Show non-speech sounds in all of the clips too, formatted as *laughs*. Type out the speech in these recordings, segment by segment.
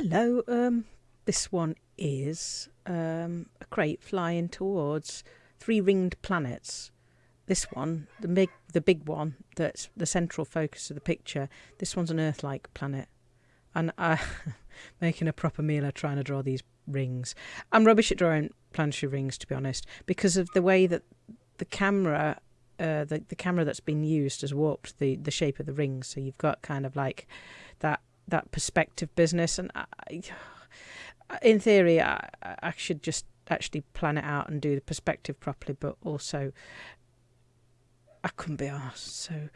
Hello. Um, this one is um, a Krait flying towards three ringed planets. This one, the big, the big one, that's the central focus of the picture. This one's an Earth-like planet, and I'm *laughs* making a proper meal of trying to draw these rings. I'm rubbish at drawing planetary rings, to be honest, because of the way that the camera, uh, the the camera that's been used has warped the the shape of the rings. So you've got kind of like that that perspective business, and I, in theory, I, I should just actually plan it out and do the perspective properly, but also I couldn't be asked. So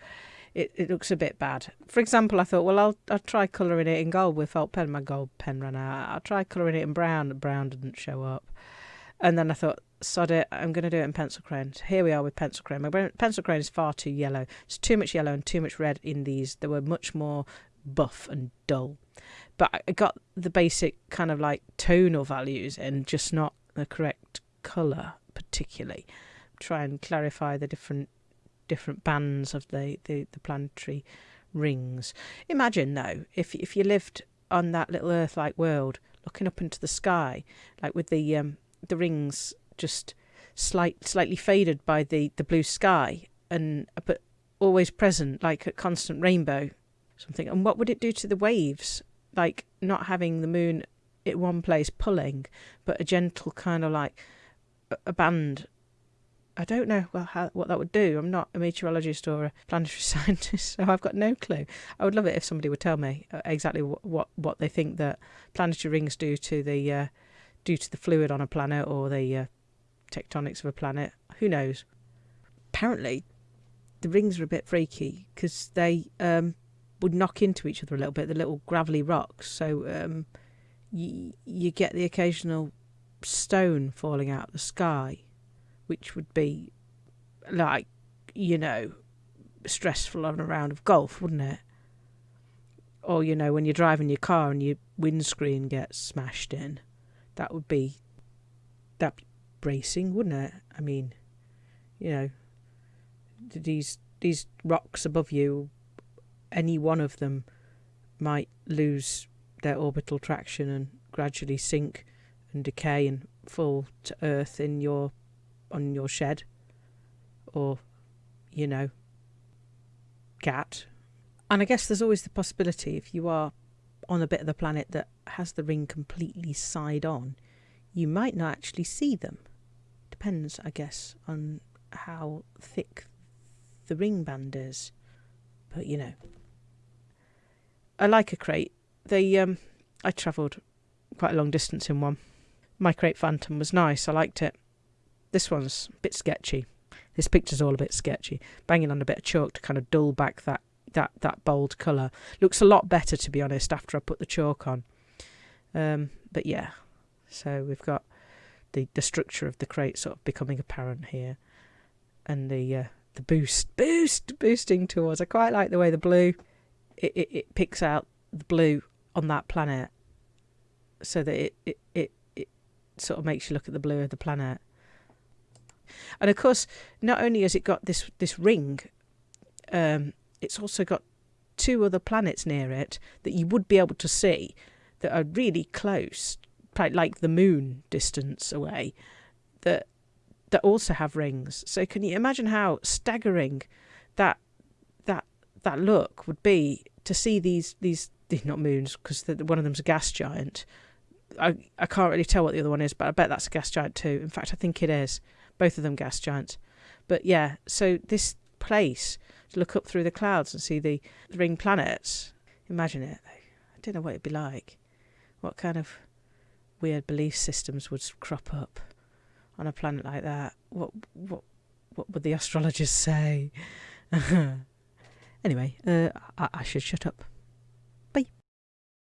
it, it looks a bit bad. For example, I thought, well, I'll I'll try colouring it in gold with felt pen. My gold pen ran out. I'll try colouring it in brown. Brown didn't show up. And then I thought, sod it, I'm going to do it in pencil crayon. Here we are with pencil crayon. My pencil crayon is far too yellow. It's too much yellow and too much red in these. There were much more buff and dull. But I got the basic kind of like tonal values and just not the correct colour particularly. Try and clarify the different different bands of the, the, the planetary rings. Imagine though, if if you lived on that little Earth like world, looking up into the sky, like with the um, the rings just slight slightly faded by the, the blue sky and but always present like a constant rainbow something. And what would it do to the waves? Like not having the moon at one place pulling, but a gentle kind of like a band. I don't know well how, what that would do. I'm not a meteorologist or a planetary *laughs* scientist, so I've got no clue. I would love it if somebody would tell me uh, exactly what what, what they think that planetary rings do to the uh, do to the fluid on a planet or the uh, tectonics of a planet. Who knows? Apparently, the rings are a bit freaky because they um, would knock into each other a little bit, the little gravelly rocks. So um, you, you get the occasional stone falling out of the sky, which would be like, you know, stressful on a round of golf, wouldn't it? Or, you know, when you're driving your car and your windscreen gets smashed in, that would be that bracing, wouldn't it? I mean, you know, these these rocks above you any one of them might lose their orbital traction and gradually sink and decay and fall to earth in your on your shed or you know cat. And i guess there's always the possibility if you are on a bit of the planet that has the ring completely side on you might not actually see them. Depends i guess on how thick the ring band is. But you know I like a Krait. They um, I travelled quite a long distance in one. My Krait Phantom was nice. I liked it. This one's a bit sketchy. This picture's all a bit sketchy. Banging on a bit of chalk to kind of dull back that that that bold colour. Looks a lot better to be honest after I put the chalk on. Um, but yeah, so we've got the the structure of the Krait sort of becoming apparent here, and the uh, the boost boost boosting towards. I quite like the way the blue it, it, it picks out the blue on that planet so that it, it, it, it sort of makes you look at the blue of the planet. And of course, not only has it got this this ring, um, it's also got two other planets near it that you would be able to see that are really close, like the moon distance away, that that also have rings. So can you imagine how staggering that that that look would be to see these these *laughs* not moons because one of them's a gas giant. I I can't really tell what the other one is, but I bet that's a gas giant too. In fact, I think it is. Both of them gas giants. But yeah, so this place to look up through the clouds and see the, the ring planets. Imagine it. I don't know what it'd be like. What kind of weird belief systems would crop up on a planet like that? What what what would the astrologers say? *laughs* Anyway, uh, I, I should shut up.